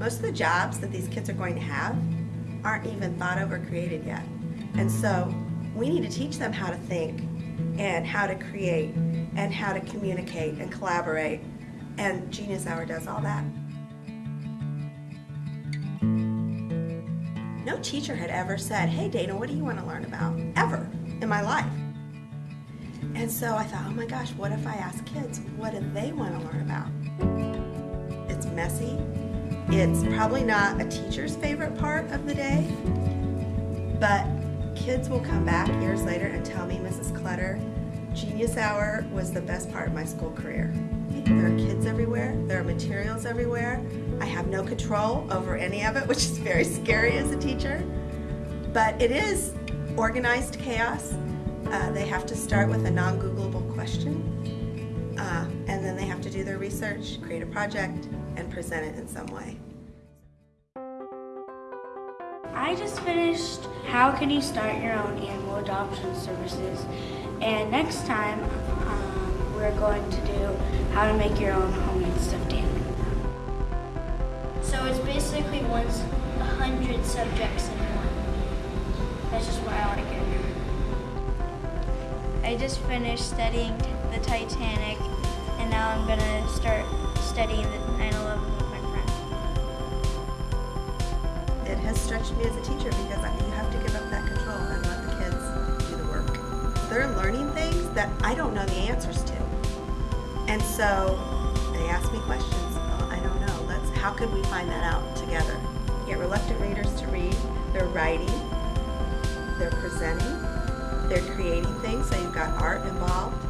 Most of the jobs that these kids are going to have aren't even thought of or created yet. And mm. so we need to teach them how to think and how to create and how to communicate and collaborate. And Genius Hour does all that. No teacher had ever said, hey Dana, what do you want to learn about? Ever in my life. And so I thought, oh my gosh, what if I ask kids, what do they want to learn about? It's messy. It's probably not a teacher's favorite part of the day, but kids will come back years later and tell me, Mrs. Clutter, Genius Hour was the best part of my school career. There are kids everywhere, there are materials everywhere. I have no control over any of it, which is very scary as a teacher. But it is organized chaos. Uh, they have to start with a non-Googleable question, uh, and then they have to do their research, create a project, and present it in some way. I just finished How Can You Start Your Own Animal Adoption Services, and next time um, we're going to do How to Make Your Own Homemade Stuffed Animal. So it's basically one's a hundred subjects in one. That's just what I like it. I just finished studying the Titanic and now I'm gonna start studying the 9-11 with my. It has stretched me as a teacher because I- you have to give up that control and let the kids do the work. They're learning things that I don't know the answers to. And so they ask me questions. Well, I don't know. Let's, how could we find that out together? Get reluctant readers to read. They're writing. They're presenting. They're creating things. So you've got art involved.